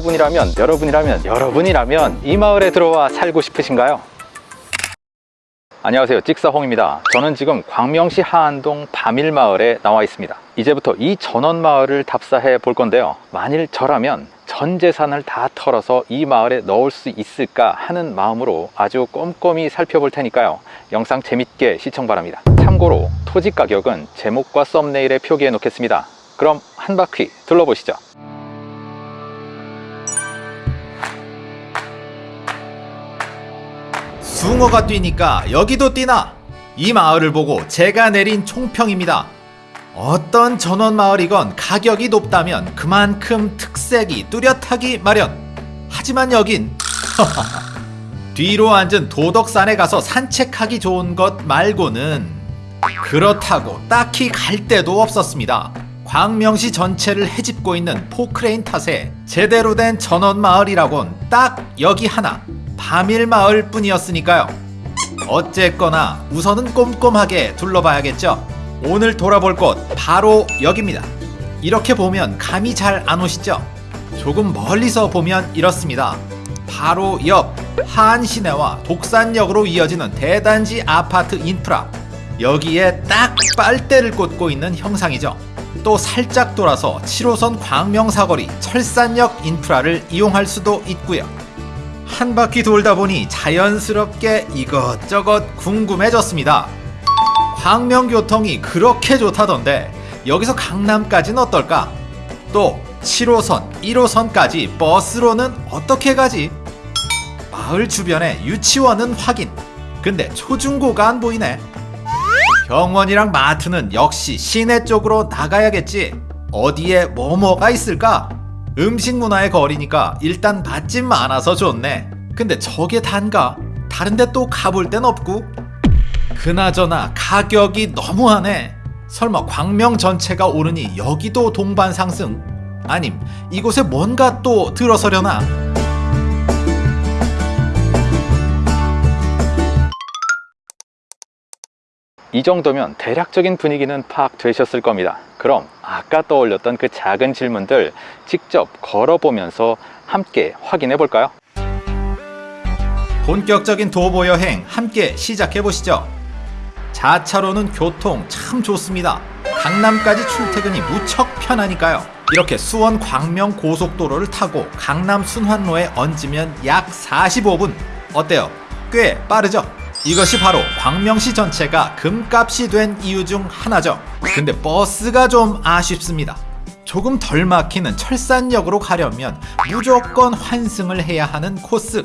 여러분이라면 여러분이라면 여러분이라면 이 마을에 들어와 살고 싶으신가요? 안녕하세요. 찍사홍입니다. 저는 지금 광명시 하안동 바밀마을에 나와 있습니다. 이제부터 이 전원마을을 답사해 볼 건데요. 만일 저라면 전 재산을 다 털어서 이 마을에 넣을 수 있을까 하는 마음으로 아주 꼼꼼히 살펴볼 테니까요. 영상 재밌게 시청 바랍니다. 참고로 토지 가격은 제목과 썸네일에 표기해 놓겠습니다. 그럼 한 바퀴 둘러보시죠 숭어가 뛰니까 여기도 뛰나? 이 마을을 보고 제가 내린 총평입니다. 어떤 전원 마을이건 가격이 높다면 그만큼 특색이 뚜렷하기 마련. 하지만 여긴 뒤로 앉은 도덕산에 가서 산책하기 좋은 것 말고는 그렇다고 딱히 갈 데도 없었습니다. 광명시 전체를 헤집고 있는 포크레인 탓에 제대로 된 전원 마을이라곤 딱 여기 하나 바밀마을 뿐이었으니까요. 어쨌거나 우선은 꼼꼼하게 둘러봐야겠죠. 오늘 돌아볼 곳 바로 여기입니다. 이렇게 보면 감이 잘 안 오시죠? 조금 멀리서 보면 이렇습니다. 바로 옆 하안시내와 독산역으로 이어지는 대단지 아파트 인프라 여기에 딱 빨대를 꽂고 있는 형상이죠. 또 살짝 돌아서 7호선 광명사거리 철산역 인프라를 이용할 수도 있고요. 한 바퀴 돌다 보니 자연스럽게 이것저것 궁금해졌습니다. 광명교통이 그렇게 좋다던데 여기서 강남까지는 어떨까? 또 7호선, 1호선까지 버스로는 어떻게 가지? 마을 주변에 유치원은 확인. 근데 초중고가 안 보이네. 병원이랑 마트는 역시 시내 쪽으로 나가야겠지. 어디에 뭐뭐가 있을까? 음식 문화의 거리니까 일단 맛집 많아서 좋네. 근데 저게 단가? 다른데 또 가볼 땐 없고? 그나저나 가격이 너무하네. 설마 광명 전체가 오르니 여기도 동반 상승? 아님 이곳에 뭔가 또 들어서려나? 이 정도면 대략적인 분위기는 파악되셨을 겁니다 그럼 아까 떠올렸던 그 작은 질문들 직접 걸어보면서 함께 확인해 볼까요? 본격적인 도보 여행 함께 시작해 보시죠. 자차로는 교통 참 좋습니다. 강남까지 출퇴근이 무척 편하니까요. 이렇게 수원 광명 고속도로를 타고 강남 순환로에 얹으면 약 45분. 어때요? 꽤 빠르죠? 이것이 바로 광명시 전체가 금값이 된 이유 중 하나죠. 근데 버스가 좀 아쉽습니다. 조금 덜 막히는 철산역으로 가려면 무조건 환승을 해야 하는 코스.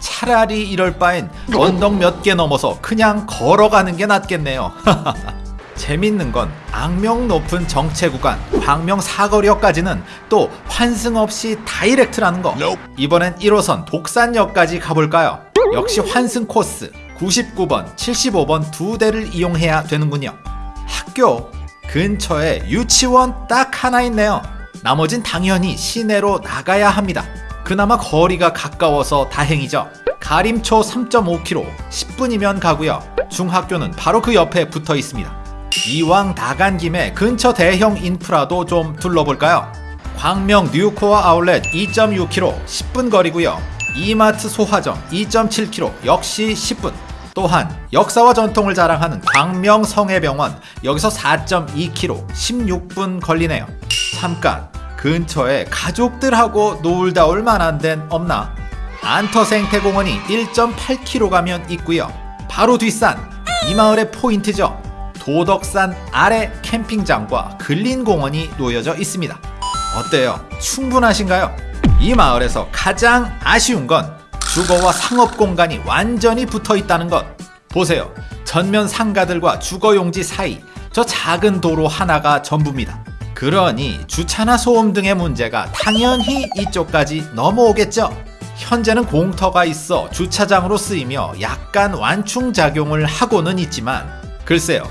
차라리 이럴 바엔 언덕 몇 개 넘어서 그냥 걸어가는 게 낫겠네요. 재밌는 건 악명 높은 정체 구간 광명 사거리역까지는 또 환승 없이 다이렉트라는 거. 이번엔 1호선 독산역까지 가볼까요? 역시 환승 코스 99번, 75번 두 대를 이용해야 되는군요. 학교 근처에 유치원 딱 하나 있네요. 나머진 당연히 시내로 나가야 합니다. 그나마 거리가 가까워서 다행이죠. 가림초 3.5km, 10분이면 가고요. 중학교는 바로 그 옆에 붙어 있습니다. 이왕 나간 김에 근처 대형 인프라도 좀 둘러볼까요? 광명 뉴코어 아울렛 2.6km, 10분 거리고요. 이마트 소화점 2.7km, 역시 10분. 또한 역사와 전통을 자랑하는 광명 성해병원 여기서 4.2km, 16분 걸리네요. 잠깐 근처에 가족들하고 놀다 올 만한 데는 없나? 안터생태공원이 1.8km 가면 있고요. 바로 뒷산 이 마을의 포인트죠. 도덕산 아래 캠핑장과 근린공원이 놓여져 있습니다. 어때요? 충분하신가요? 이 마을에서 가장 아쉬운 건 주거와 상업 공간이 완전히 붙어 있다는 것. 보세요. 전면 상가들과 주거용지 사이 저 작은 도로 하나가 전부입니다. 그러니 주차나 소음 등의 문제가 당연히 이쪽까지 넘어오겠죠. 현재는 공터가 있어 주차장으로 쓰이며 약간 완충작용을 하고는 있지만 글쎄요.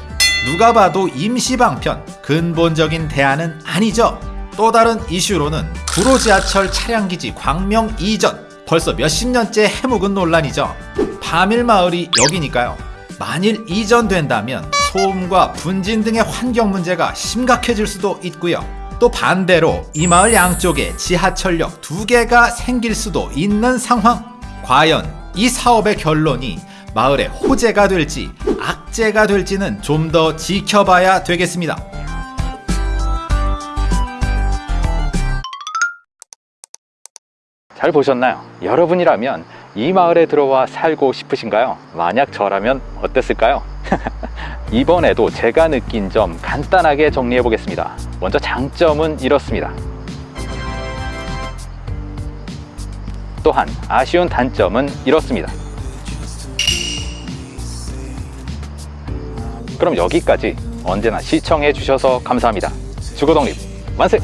누가 봐도 임시방편, 근본적인 대안은 아니죠. 또 다른 이슈로는 구로 지하철 차량기지 광명 이전 벌써 몇십 년째 해묵은 논란이죠. 바밀마을이 여기니까요. 만일 이전된다면 소음과 분진 등의 환경 문제가 심각해질 수도 있고요. 또 반대로 이 마을 양쪽에 지하철역 두 개가 생길 수도 있는 상황. 과연 이 사업의 결론이 마을의 호재가 될지 악재가 될지는 좀 더 지켜봐야 되겠습니다. 잘 보셨나요? 여러분이라면 이 마을에 들어와 살고 싶으신가요? 만약 저라면 어땠을까요? 이번에도 제가 느낀 점 간단하게 정리해 보겠습니다. 먼저 장점은 이렇습니다. 또한 아쉬운 단점은 이렇습니다. 그럼 여기까지 언제나 시청해 주셔서 감사합니다. 주거독립 만세!